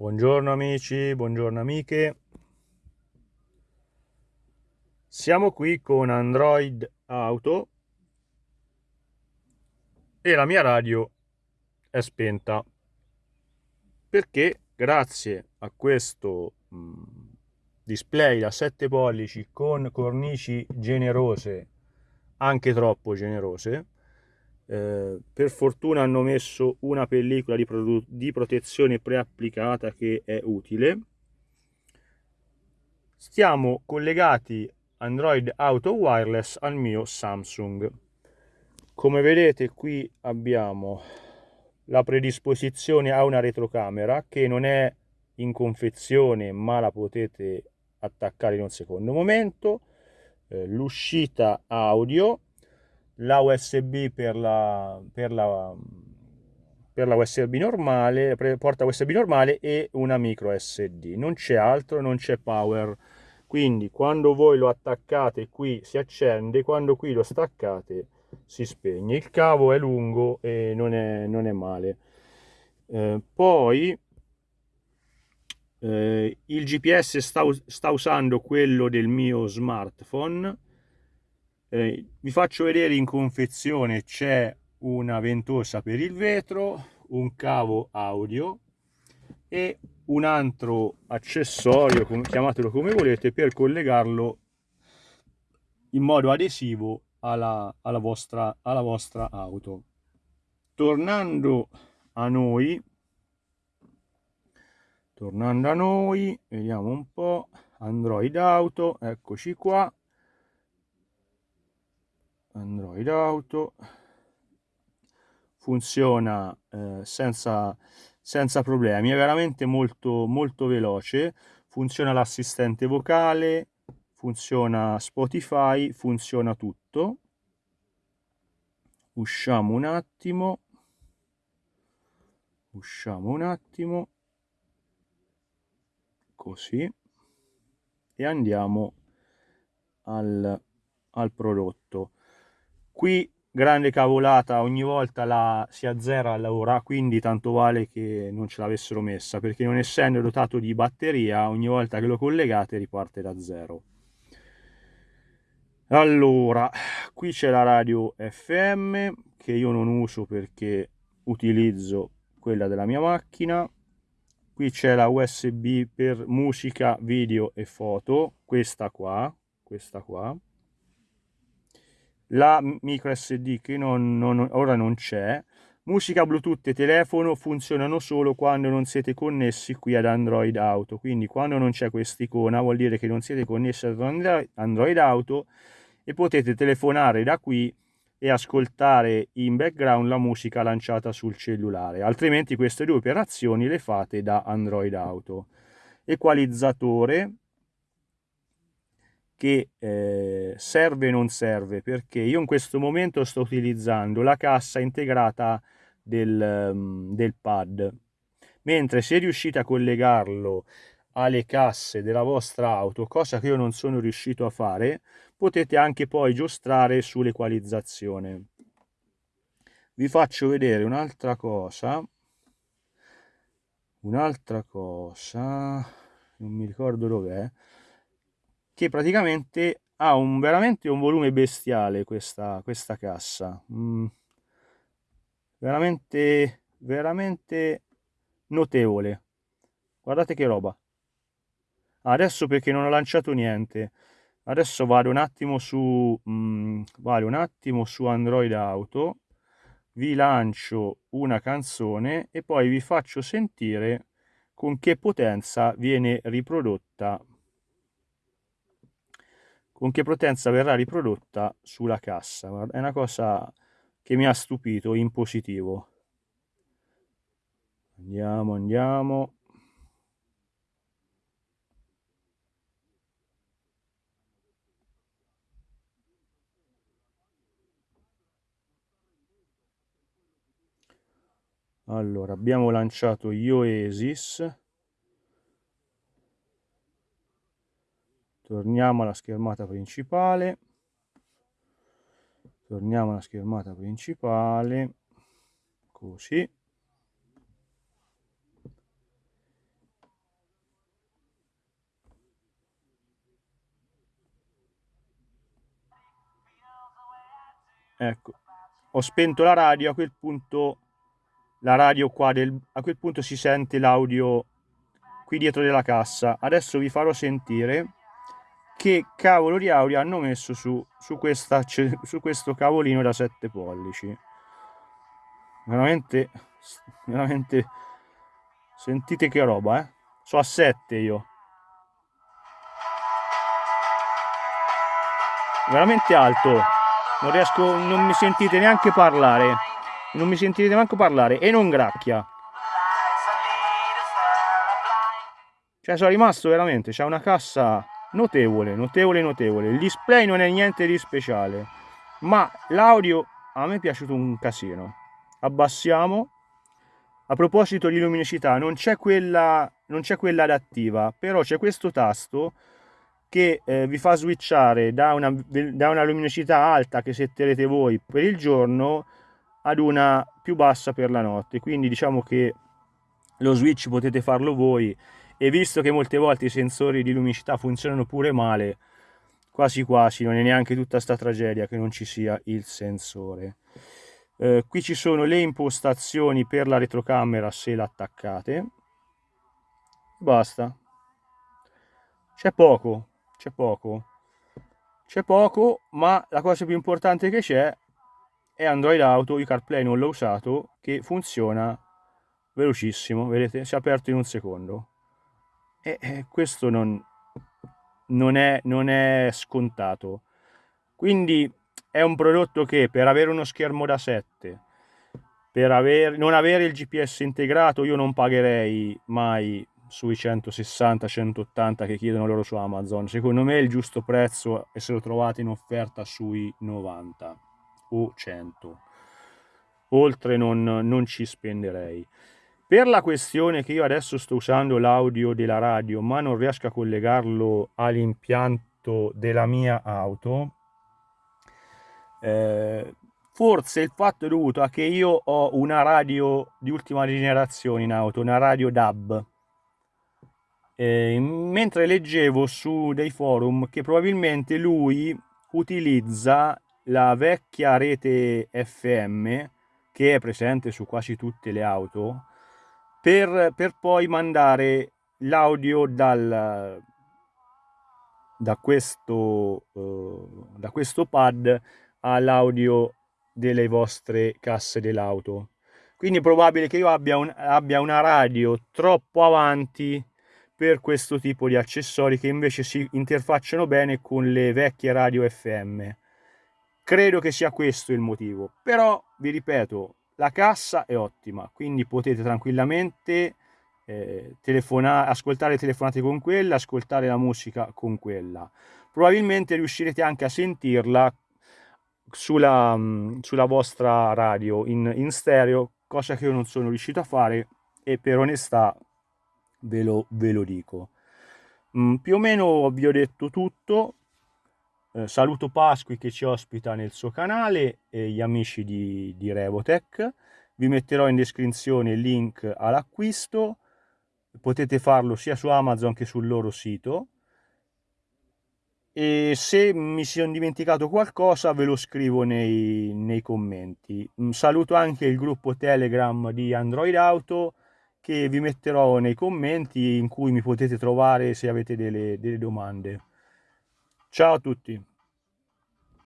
Buongiorno amici, buongiorno amiche. Siamo qui con Android Auto e la mia radio è spenta perché grazie a questo mm, display da 7 pollici con cornici generose, anche troppo generose, eh, per fortuna hanno messo una pellicola di, di protezione preapplicata che è utile. Stiamo collegati Android Auto Wireless al mio Samsung. Come vedete qui abbiamo la predisposizione a una retrocamera che non è in confezione ma la potete attaccare in un secondo momento. Eh, l'uscita audio la USB per la, per la, per la USB normale, porta USB normale e una micro SD. Non c'è altro, non c'è power. Quindi quando voi lo attaccate qui si accende, quando qui lo staccate si spegne. Il cavo è lungo e non è, non è male. Eh, poi eh, il GPS sta, sta usando quello del mio smartphone eh, vi faccio vedere in confezione c'è una ventosa per il vetro un cavo audio e un altro accessorio chiamatelo come volete per collegarlo in modo adesivo alla, alla, vostra, alla vostra auto. Tornando a noi tornando a noi vediamo un po' android auto eccoci qua Android Auto. Funziona eh, senza, senza problemi, è veramente molto, molto veloce, funziona l'assistente vocale, funziona Spotify, funziona tutto. Usciamo un attimo, usciamo un attimo, così, e andiamo al, al prodotto qui grande cavolata ogni volta la si azzera l'ora quindi tanto vale che non ce l'avessero messa perché non essendo dotato di batteria ogni volta che lo collegate riparte da zero. Allora qui c'è la radio fm che io non uso perché utilizzo quella della mia macchina. Qui c'è la usb per musica video e foto questa qua questa qua la micro SD che non, non, ora non c'è, musica Bluetooth e telefono funzionano solo quando non siete connessi qui ad Android Auto, quindi quando non c'è quest'icona vuol dire che non siete connessi ad Android Auto e potete telefonare da qui e ascoltare in background la musica lanciata sul cellulare, altrimenti queste due operazioni le fate da Android Auto. Equalizzatore che eh, serve e non serve perché io in questo momento sto utilizzando la cassa integrata del, um, del pad. Mentre se riuscite a collegarlo alle casse della vostra auto cosa che io non sono riuscito a fare potete anche poi giostrare sull'equalizzazione. Vi faccio vedere un'altra cosa. Un'altra cosa. Non mi ricordo dov'è che praticamente ha un, veramente un volume bestiale questa, questa cassa. Mm, veramente veramente notevole. Guardate che roba. Adesso perché non ho lanciato niente. Adesso vado un attimo su mm, vado un attimo su android auto vi lancio una canzone e poi vi faccio sentire con che potenza viene riprodotta con che potenza verrà riprodotta sulla cassa. È una cosa che mi ha stupito in positivo. Andiamo, andiamo. Allora, abbiamo lanciato Ioesis torniamo alla schermata principale. Torniamo alla schermata principale. Così. Ecco. Ho spento la radio a quel punto la radio qua del, a quel punto si sente l'audio qui dietro della cassa. Adesso vi farò sentire che cavolo di audio hanno messo su, su, questa, su questo cavolino da 7 pollici. Veramente veramente sentite che roba eh. So a 7 io. Veramente alto. Non riesco non mi sentite neanche parlare. Non mi sentirete neanche parlare. E non gracchia. Cioè sono rimasto veramente c'è una cassa notevole notevole notevole. Il display non è niente di speciale ma l'audio a me è piaciuto un casino. Abbassiamo. A proposito di luminosità non c'è quella non c'è quella adattiva però c'è questo tasto che eh, vi fa switchare da una, da una luminosità alta che setterete voi per il giorno ad una più bassa per la notte. Quindi diciamo che lo switch potete farlo voi e visto che molte volte i sensori di luminosità funzionano pure male quasi quasi non è neanche tutta sta tragedia che non ci sia il sensore. Eh, qui ci sono le impostazioni per la retrocamera se l'attaccate. Basta. C'è poco c'è poco. C'è poco ma la cosa più importante che c'è è Android Auto, io CarPlay non l'ho usato, che funziona velocissimo, vedete, si è aperto in un secondo. E, e questo non, non, è, non è scontato. Quindi è un prodotto che per avere uno schermo da 7, per aver, non avere il GPS integrato, io non pagherei mai sui 160-180 che chiedono loro su Amazon. Secondo me è il giusto prezzo e se lo trovate in offerta sui 90 o 100. Oltre non, non ci spenderei. Per la questione che io adesso sto usando l'audio della radio ma non riesco a collegarlo all'impianto della mia auto, eh, forse il fatto è dovuto a che io ho una radio di ultima generazione in auto, una radio DAB. Eh, mentre leggevo su dei forum che probabilmente lui utilizza la vecchia rete FM che è presente su quasi tutte le auto per, per poi mandare l'audio dal, da, questo, uh, da questo pad all'audio delle vostre casse dell'auto. Quindi è probabile che io abbia, un, abbia una radio troppo avanti per questo tipo di accessori che invece si interfacciano bene con le vecchie radio FM Credo che sia questo il motivo, però vi ripeto, la cassa è ottima, quindi potete tranquillamente eh, ascoltare telefonate con quella, ascoltare la musica con quella. Probabilmente riuscirete anche a sentirla sulla, mm, sulla vostra radio in, in stereo, cosa che io non sono riuscito a fare e per onestà ve lo, ve lo dico. Mm, più o meno vi ho detto tutto, eh, saluto Pasqui che ci ospita nel suo canale e gli amici di, di Revotech. Vi metterò in descrizione il link all'acquisto. Potete farlo sia su Amazon che sul loro sito. E se mi sono dimenticato qualcosa ve lo scrivo nei, nei commenti. Un saluto anche il gruppo Telegram di Android Auto che vi metterò nei commenti in cui mi potete trovare se avete delle, delle domande. Ciao a tutti.